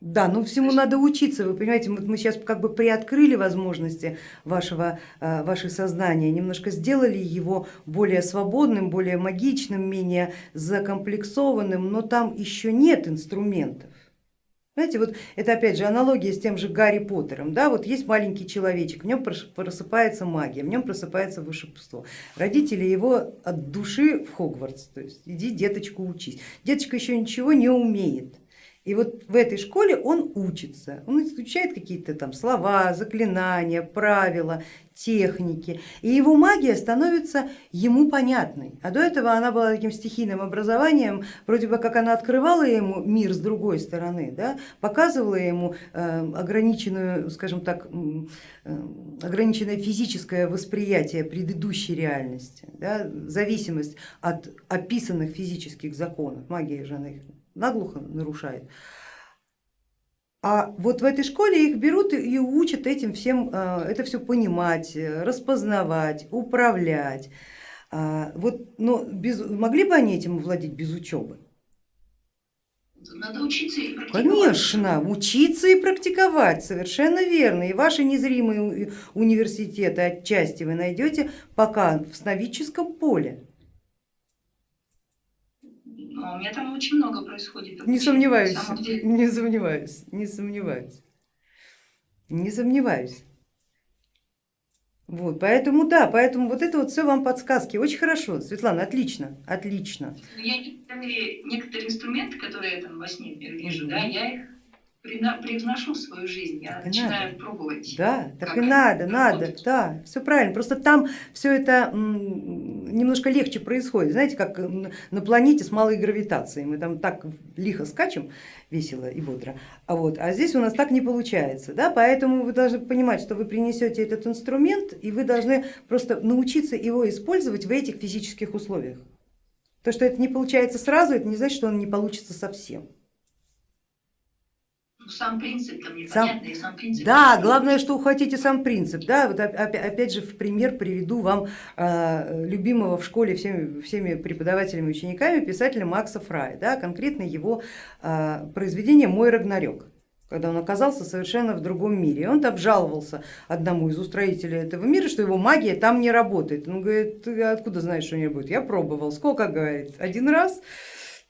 Да, ну всему надо учиться, вы понимаете, мы, мы сейчас как бы приоткрыли возможности вашего, э, ваше сознания, немножко сделали его более свободным, более магичным, менее закомплексованным, но там еще нет инструментов. Знаете, вот это опять же аналогия с тем же Гарри Поттером. Да? Вот есть маленький человечек, в нем просыпается магия, в нем просыпается волшебство. Родители его от души в Хогвартс, то есть иди деточку учись. Деточка еще ничего не умеет и вот в этой школе он учится, он изучает какие-то там слова, заклинания, правила, техники, и его магия становится ему понятной. А до этого она была таким стихийным образованием, вроде бы как она открывала ему мир с другой стороны, да, показывала ему э, ограниченную, скажем так, э, ограниченное физическое восприятие предыдущей реальности, да, зависимость от описанных физических законов, магия же она их наглухо нарушает. А вот в этой школе их берут и учат этим всем, э, это все понимать, распознавать, управлять. А, вот, но без, могли бы они этим владеть без учебы? Надо учиться и практиковать. Конечно, учиться и практиковать, совершенно верно. И ваши незримые университеты отчасти вы найдете пока в сновидческом поле. Но у меня там очень много происходит. Не сомневаюсь, не сомневаюсь, не сомневаюсь, не сомневаюсь. Вот, поэтому да, поэтому вот это вот все вам подсказки. Очень хорошо, Светлана, отлично, отлично. Я некоторые, некоторые инструменты, которые я там во сне вижу, угу. да, я их привношу в свою жизнь, я так начинаю надо. пробовать. Да, так и надо, надо, да, все правильно. Просто там все это немножко легче происходит, знаете, как на планете с малой гравитацией, мы там так лихо скачем, весело и бодро, а, вот, а здесь у нас так не получается, да? поэтому вы должны понимать, что вы принесете этот инструмент и вы должны просто научиться его использовать в этих физических условиях. То, что это не получается сразу, это не значит, что он не получится совсем. Ну, сам принцип там непонятный, сам, сам принцип. Да, главное, что ухватите сам принцип. Да, вот опять же в пример приведу вам э, любимого в школе всеми, всеми преподавателями и учениками писателя Макса Фрая, да, конкретно его э, произведение «Мой Рагнарёк» когда он оказался совершенно в другом мире. И он обжаловался одному из устроителей этого мира, что его магия там не работает. Он говорит, ты откуда знаешь, что не будет? Я пробовал. Сколько, говорит, один раз?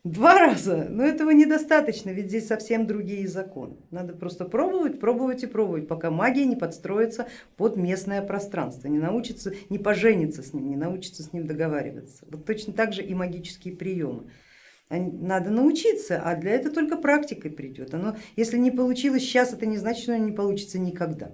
Два раза, но этого недостаточно, ведь здесь совсем другие законы. Надо просто пробовать, пробовать и пробовать, пока магия не подстроится под местное пространство, не научится, не поженится с ним, не научится с ним договариваться. Вот точно так же и магические приемы. Надо научиться, а для этого только практикой придет. Оно, если не получилось сейчас, это не значит, что не получится никогда.